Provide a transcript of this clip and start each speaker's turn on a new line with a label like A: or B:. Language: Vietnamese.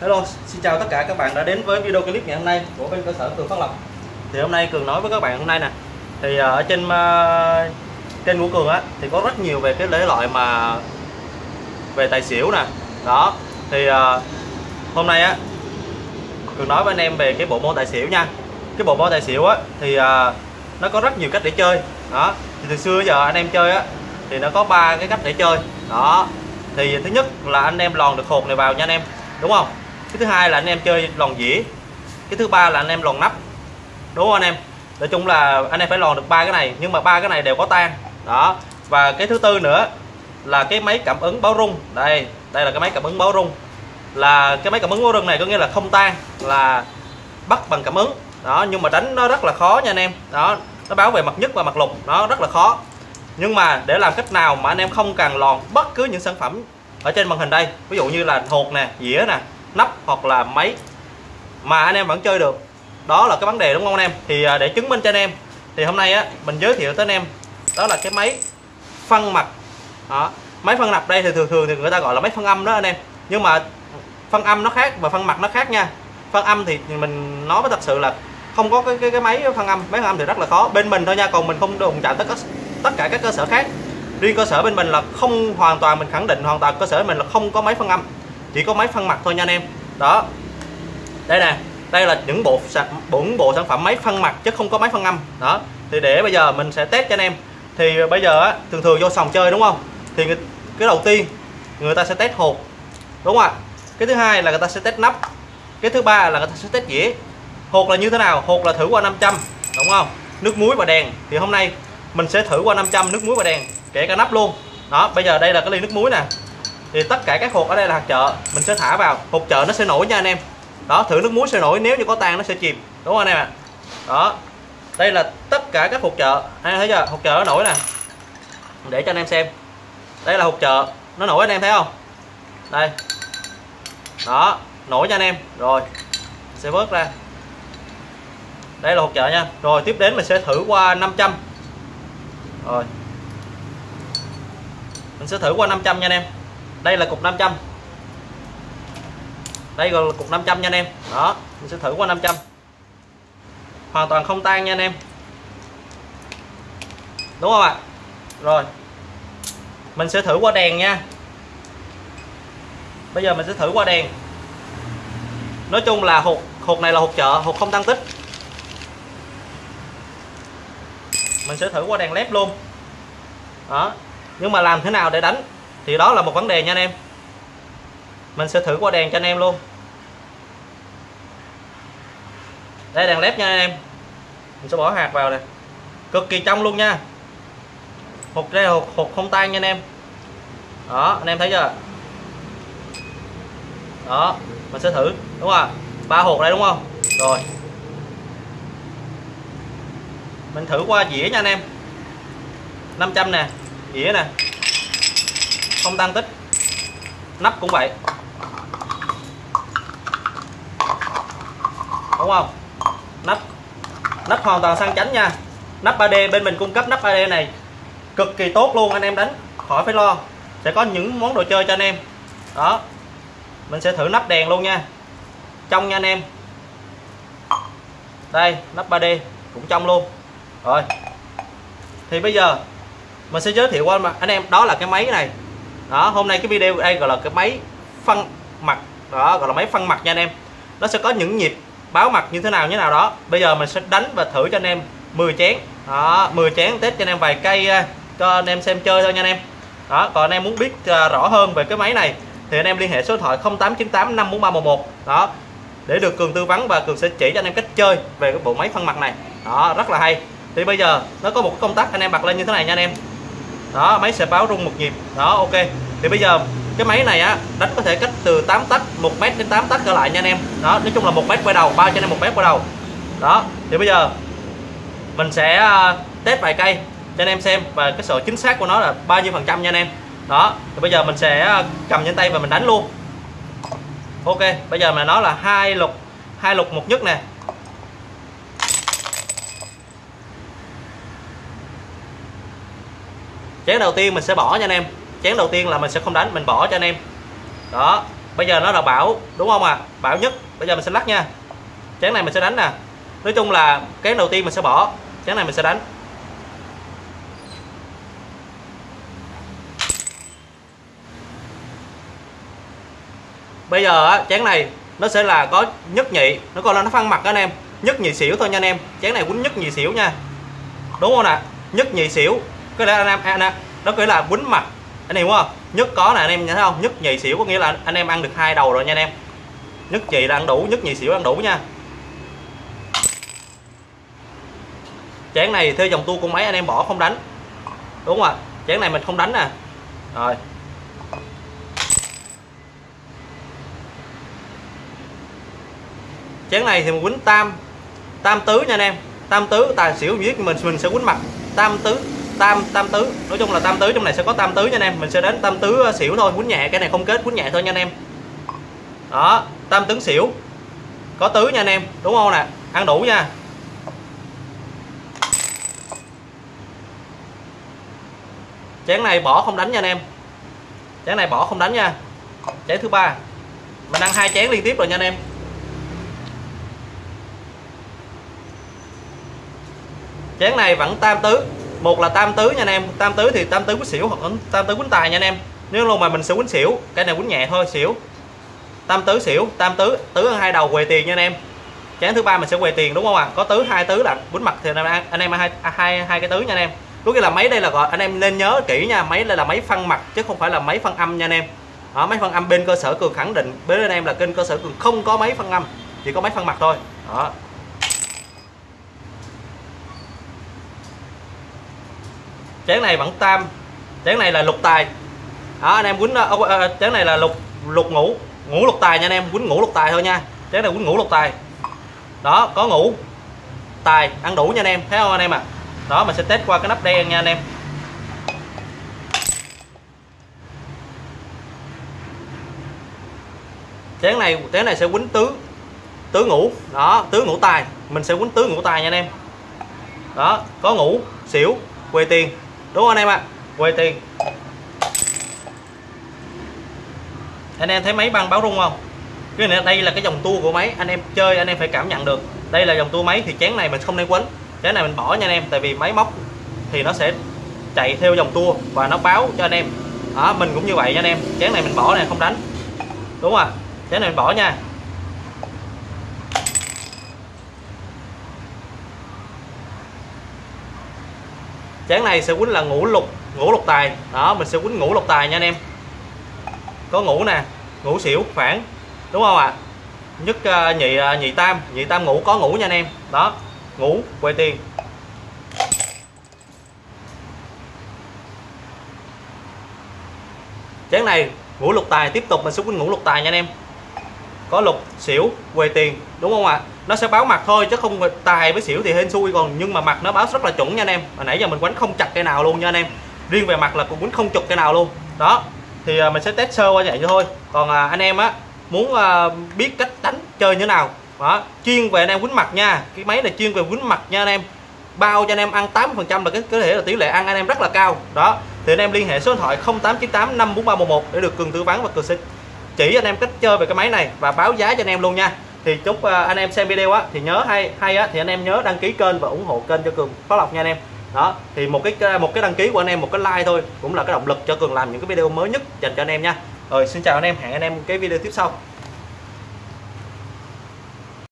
A: Hello, xin chào tất cả các bạn đã đến với video clip ngày hôm nay của bên cơ sở Cường Phát Lộc. Thì hôm nay Cường nói với các bạn hôm nay nè. Thì ờ, ở trên uh, kênh của Cường á thì có rất nhiều về cái lễ loại mà về tài xỉu nè. Đó. Thì uh, hôm nay á Cường nói với anh em về cái bộ môn tài xỉu nha. Cái bộ môn tài xỉu á thì uh, nó có rất nhiều cách để chơi. Đó. Thì từ xưa giờ anh em chơi á thì nó có ba cái cách để chơi. Đó. Thì thứ nhất là anh em lòn được hột này vào nha anh em. Đúng không? Cái thứ hai là anh em chơi lòn dĩa. Cái thứ ba là anh em lòn nắp. Đúng không anh em? Nói chung là anh em phải lòn được ba cái này, nhưng mà ba cái này đều có tan. Đó. Và cái thứ tư nữa là cái máy cảm ứng báo rung. Đây đây là cái máy cảm ứng báo rung. Là cái máy cảm ứng báo rung này có nghĩa là không tan, là bắt bằng cảm ứng. Đó, nhưng mà đánh nó rất là khó nha anh em. Đó, nó báo về mặt nhất và mặt lục. Nó rất là khó. Nhưng mà để làm cách nào mà anh em không cần lòn bất cứ những sản phẩm ở trên màn hình đây, ví dụ như là hột nè, dĩa nè nắp hoặc là máy mà anh em vẫn chơi được. Đó là cái vấn đề đúng không anh em? Thì à, để chứng minh cho anh em thì hôm nay á mình giới thiệu tới anh em đó là cái máy phân mặt. Đó. máy phân nạp đây thì thường thường thì người ta gọi là máy phân âm đó anh em. Nhưng mà phân âm nó khác và phân mặt nó khác nha. Phân âm thì mình nói với thật sự là không có cái cái, cái máy phân âm. Máy phân âm thì rất là khó. Bên mình thôi nha còn mình không đụng chạm tất cả tất cả các cơ sở khác. Riêng cơ sở bên mình là không hoàn toàn mình khẳng định hoàn toàn cơ sở bên mình là không có máy phân âm chỉ có máy phân mặt thôi nha anh em. Đó. Đây nè đây là những bộ bốn bộ sản phẩm máy phân mặt chứ không có máy phân âm. Đó. Thì để bây giờ mình sẽ test cho anh em. Thì bây giờ á, thường thường vô sòng chơi đúng không? Thì cái đầu tiên người ta sẽ test hộp. Đúng không ạ? Cái thứ hai là người ta sẽ test nắp. Cái thứ ba là người ta sẽ test dĩa. Hột là như thế nào? Hột là thử qua 500 đúng không? Nước muối và đèn. Thì hôm nay mình sẽ thử qua 500 nước muối và đèn kể cả nắp luôn. Đó bây giờ đây là cái ly nước muối nè thì tất cả các hộp ở đây là hạt chợ. Mình sẽ thả vào. Hộp chợ nó sẽ nổi nha anh em. Đó, thử nước muối sẽ nổi. Nếu như có tan nó sẽ chìm. Đúng không anh em ạ? Đó. Đây là tất cả các hộp chợ. Anh em thấy chưa? Hộp chợ nó nổi nè. Để cho anh em xem. Đây là hộp chợ. Nó nổi anh em thấy không? Đây. Đó. Nổi nha anh em. Rồi. Sẽ vớt ra. Đây là hộp chợ nha. Rồi, tiếp đến mình sẽ thử qua 500 rồi. Mình sẽ thử qua 500 nha anh em đây là cục 500 đây là cục 500 nha anh em. Đó, mình sẽ thử qua 500 hoàn toàn không tan nha anh em. Đúng không ạ? Rồi. Mình sẽ thử qua đèn nha. Bây giờ mình sẽ thử qua đèn. Nói chung là hột hột này là hột chợ, hột không tăng tích. Mình sẽ thử qua đèn led luôn. Đó. Nhưng mà làm thế nào để đánh? Thì đó là một vấn đề nha anh em. Mình sẽ thử qua đèn cho anh em luôn. Đây đèn led nha anh em. Mình sẽ bỏ hạt vào nè. Cực kỳ trong luôn nha. Hột đây hột, hột không tan nha anh em. Đó anh em thấy chưa? Đó mình sẽ thử đúng không ba hột đây đúng không? Rồi. Mình thử qua dĩa nha anh em. 500 nè dĩa nè không tăng tích. Nắp cũng vậy. Đúng không? Nắp. Nắp hoàn toàn sang chánh nha. Nắp 3D bên mình cung cấp nắp 3D này. Cực kỳ tốt luôn, anh em đánh. Khỏi phải lo. Sẽ có những món đồ chơi cho anh em. Đó. Mình sẽ thử nắp đèn luôn nha. Trong nha anh em. Đây, nắp 3D cũng trong luôn. Rồi. Thì bây giờ, mình sẽ giới thiệu qua anh em, đó là cái máy này đó, hôm nay cái video đây gọi là cái máy phân mặt. Đó, gọi là máy phân mặt nha anh em. Nó sẽ có những nhịp báo mặt như thế nào, như thế nào đó. Bây giờ mình sẽ đánh và thử cho anh em 10 chén. Đó 10 chén test cho anh em vài cây à, cho anh em xem chơi thôi nha anh em. Đó, còn anh em muốn biết à, rõ hơn về cái máy này thì anh em liên hệ số điện thoại 0898 54311 đó, để được cường tư vấn và cường sẽ chỉ cho anh em cách chơi về cái bộ máy phân mặt này. Đó, rất là hay. Thì bây giờ nó có một công tắc anh em bật lên như thế này nha anh em đó, máy sẽ báo rung một nhịp. Đó, ok. Thì bây giờ cái máy này á, đánh có thể cách từ 8 tắc 1 mét đến 8 tắc trở lại nha anh em. Đó, nói chung là một mét quay đầu bao cho anh em một mét quay đầu. Đó, thì bây giờ mình sẽ à, test vài cây cho anh em xem và cái sự chính xác của nó là bao nhiêu phần trăm nha anh em. Đó, thì bây giờ mình sẽ à, cầm trên tay và mình đánh luôn. Ok, bây giờ mà nó là hai lục hai lục một nhất nè. Chén đầu tiên mình sẽ bỏ nha anh em. Chén đầu tiên là mình sẽ không đánh, mình bỏ cho anh em. Đó, bây giờ nó là bảo, đúng không ạ? À? bảo nhất, bây giờ mình sẽ lắc nha. Chén này mình sẽ đánh nè. Nói chung là chén đầu tiên mình sẽ bỏ, chén này mình sẽ đánh. Bây giờ chén này nó sẽ là có nhất nhị, nó còn là nó phân mặt đó anh em. Nhất nhị xỉu thôi nha anh em. Chén này quýnh nhất nhị xỉu nha. Đúng không nè nhất nhị xỉu cái lẽ anh em anh, đó nghĩa là quýnh mặt anh em hiểu không? Nhất có là anh em thấy không? Nhất nhị xỉu có nghĩa là anh em ăn được hai đầu rồi nha anh em. Nhất nhị là ăn đủ nhất nhị xỉu ăn đủ nha. Chén này theo dòng tu con máy anh em bỏ không đánh. Đúng không ạ? Chén này mình không đánh nè. Rồi. Chén này thì mình quýnh tam tam tứ nha anh em. Tam tứ tài xỉu viết mình mình sẽ quýnh mặt. Tam tứ tam tam tứ. Nói chung là tam tứ trong này sẽ có tam tứ nha anh em. Mình sẽ đến tam tứ ờ, xỉu thôi quýnh nhẹ. Cái này không kết quýnh nhẹ thôi nha anh em. Đó, tam tứ xỉu. Có tứ nha anh em, đúng không nè? Ăn đủ nha. Chén này bỏ không đánh nha anh em. Chén này bỏ không đánh nha. Chén thứ ba. Mình ăn hai chén liên tiếp rồi nha anh em. Chén này vẫn tam tứ một là tam tứ nha anh em. Tam tứ thì tam tứ quýnh xỉu hoặc tam tứ quýnh tài nha anh em. Nếu luôn mà mình sẽ quýnh xỉu cái này quýnh nhẹ thôi xỉu tam tứ xỉu tam tứ tứ hai đầu quầy tiền nha anh em. Chén thứ ba mình sẽ quầy tiền đúng không ạ? À? có tứ hai tứ là quýnh mặt thì anh em anh em hai à, hai hai cái tứ nha anh em. Có nghĩa là máy đây là gọi anh em nên nhớ kỹ nha máy đây là máy phân mặt chứ không phải là máy phân âm nha anh em. Đó, máy phân âm bên cơ sở cường khẳng định bên anh em là kênh cơ sở cường không có máy phân âm chỉ có máy phân mặt thôi. Đó. Chén này vẫn tam chén này là lục tài. Đó anh em quýnh uh, chén này là lục lục ngủ ngủ lục tài nha anh em quýnh ngủ lục tài thôi nha. Chén này quýnh ngủ lục tài. Đó có ngủ tài ăn đủ nha anh em thấy không anh em à đó mình sẽ test qua cái nắp đen nha anh em. Chén này chén này sẽ quýnh tứ tứ ngủ đó tứ ngủ tài. Mình sẽ quýnh tứ ngủ tài nha anh em. Đó có ngủ xỉu quê tiền đúng không anh em ạ? À? quay tiền. Anh em thấy máy băng báo rung không? Cái này đây là cái dòng tua của máy anh em chơi anh em phải cảm nhận được. Đây là dòng tua máy thì chén này mình không nên quấn. Chén này mình bỏ nha anh em tại vì máy móc thì nó sẽ chạy theo dòng tua và nó báo cho anh em. Đó, mình cũng như vậy nha anh em. Chén này mình bỏ này không đánh. Đúng không ạ? Chén này mình bỏ nha. Chén này sẽ quýnh là ngũ lục ngũ lục tài. Đó mình sẽ quýnh ngũ lục tài nha anh em. Có ngũ nè ngũ xỉu phản đúng không ạ? À? nhất uh, nhị uh, nhị tam nhị tam ngũ có ngũ nha anh em. Đó ngũ quay tiền chén này ngũ lục tài tiếp tục mình sẽ quýnh ngũ lục tài nha anh em có lục xỉu quề tiền đúng không ạ? À? nó sẽ báo mặt thôi chứ không tài với xỉu thì hên xui còn. Nhưng mà mặt nó báo rất là chuẩn nha anh em. Mà nãy giờ mình quánh không chặt cái nào luôn nha anh em. Riêng về mặt là cũng quánh không chụp cái nào luôn. Đó thì à, mình sẽ test sơ qua vậy thôi. Còn à, anh em á muốn à, biết cách đánh chơi như thế nào. Đó chuyên về anh em quýnh mặt nha. Cái máy này chuyên về quýnh mặt nha anh em. Bao cho anh em ăn 8 phần trăm là cái có thể là tỷ lệ ăn anh em rất là cao. Đó thì anh em liên hệ số điện thoại 0898 54311 để được cường tư vấn và cường sinh chỉ anh em cách chơi về cái máy này và báo giá cho anh em luôn nha. Thì chúc à, anh em xem video á, thì nhớ hay hay á, thì anh em nhớ đăng ký kênh và ủng hộ kênh cho cường phát lộc nha anh em. Đó, thì một cái à, một cái đăng ký của anh em, một cái like thôi, cũng là cái động lực cho cường làm những cái video mới nhất dành cho anh em nha. Rồi, xin chào anh em, hẹn anh em cái video tiếp sau.